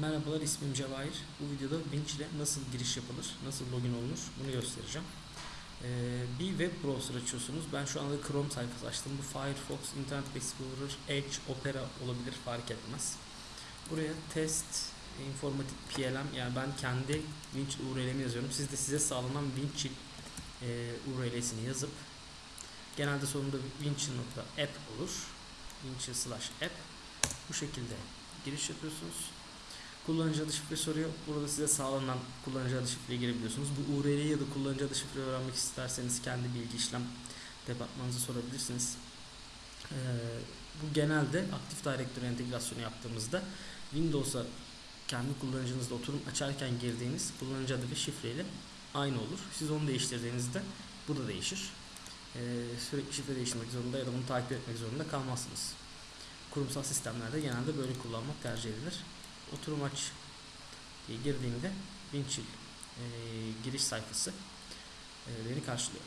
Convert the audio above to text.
Merhabalar ismim Cevahir. Bu videoda Winch ile nasıl giriş yapılır, nasıl login olunur bunu göstereceğim. Ee, bir web browser açıyorsunuz. Ben şu anda Chrome sayfası açtım. Bu Firefox, Internet Explorer, Edge, Opera olabilir fark etmez. Buraya test, informatik PLM yani ben kendi Winch URL'imi yazıyorum. Siz de size sağlanan Winch e, URL'sini yazıp genelde sonunda winch.app olur. Winch slash app bu şekilde giriş yapıyorsunuz. Kullanıcı adı şifre soruyor. Burada size sağlanan kullanıcı adı şifreye girebiliyorsunuz. Bu URL'yi ya da kullanıcı adı şifre öğrenmek isterseniz kendi bilgi işlem departmanınıza sorabilirsiniz. Ee, bu genelde Active Directory entegrasyonu yaptığımızda Windows'a kendi kullanıcınızda oturum açarken girdiğiniz kullanıcı adı ve şifreyle aynı olur. Siz onu değiştirdiğinizde bu da değişir. Ee, sürekli şifre değiştirmek zorunda ya da bunu takip etmek zorunda kalmazsınız. Kurumsal sistemlerde genelde böyle kullanmak tercih edilir. Oturum aç diye girdiğimde Winchill e, giriş sayfası e, beni karşılıyor.